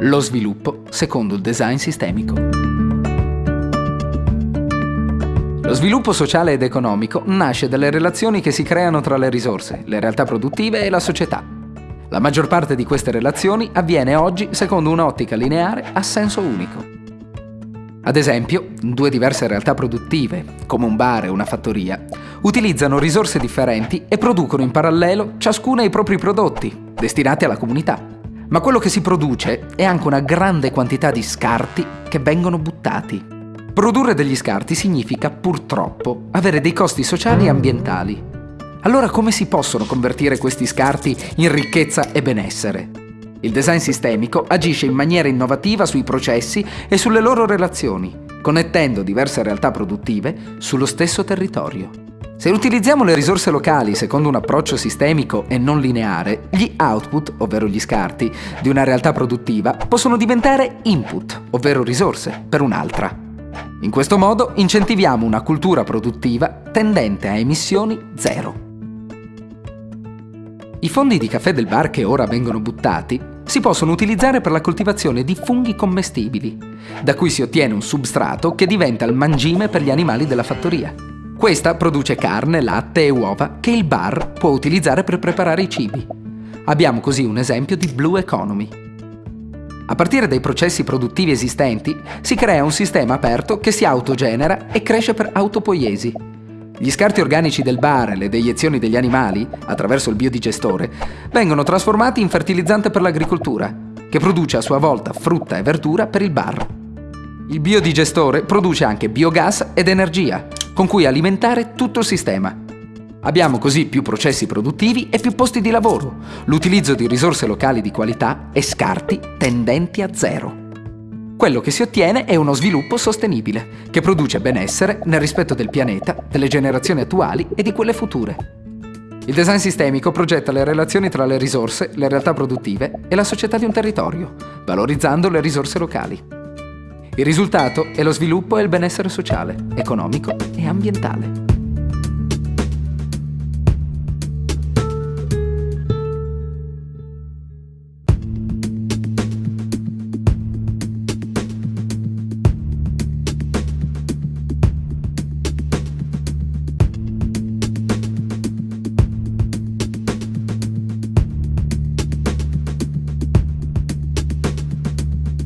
Lo sviluppo secondo il design sistemico. Lo sviluppo sociale ed economico nasce dalle relazioni che si creano tra le risorse, le realtà produttive e la società. La maggior parte di queste relazioni avviene oggi secondo un'ottica lineare a senso unico. Ad esempio, due diverse realtà produttive, come un bar e una fattoria, utilizzano risorse differenti e producono in parallelo ciascuna i propri prodotti, destinati alla comunità. Ma quello che si produce è anche una grande quantità di scarti che vengono buttati. Produrre degli scarti significa, purtroppo, avere dei costi sociali e ambientali. Allora come si possono convertire questi scarti in ricchezza e benessere? Il design sistemico agisce in maniera innovativa sui processi e sulle loro relazioni, connettendo diverse realtà produttive sullo stesso territorio. Se utilizziamo le risorse locali secondo un approccio sistemico e non lineare, gli output, ovvero gli scarti, di una realtà produttiva possono diventare input, ovvero risorse, per un'altra. In questo modo incentiviamo una cultura produttiva tendente a emissioni zero. I fondi di caffè del bar che ora vengono buttati si possono utilizzare per la coltivazione di funghi commestibili, da cui si ottiene un substrato che diventa il mangime per gli animali della fattoria. Questa produce carne, latte e uova che il bar può utilizzare per preparare i cibi. Abbiamo così un esempio di Blue Economy. A partire dai processi produttivi esistenti si crea un sistema aperto che si autogenera e cresce per autopoiesi, gli scarti organici del bar e le deiezioni degli animali, attraverso il biodigestore, vengono trasformati in fertilizzante per l'agricoltura, che produce a sua volta frutta e verdura per il bar. Il biodigestore produce anche biogas ed energia, con cui alimentare tutto il sistema. Abbiamo così più processi produttivi e più posti di lavoro, l'utilizzo di risorse locali di qualità e scarti tendenti a zero. Quello che si ottiene è uno sviluppo sostenibile, che produce benessere nel rispetto del pianeta, delle generazioni attuali e di quelle future. Il design sistemico progetta le relazioni tra le risorse, le realtà produttive e la società di un territorio, valorizzando le risorse locali. Il risultato è lo sviluppo e il benessere sociale, economico e ambientale.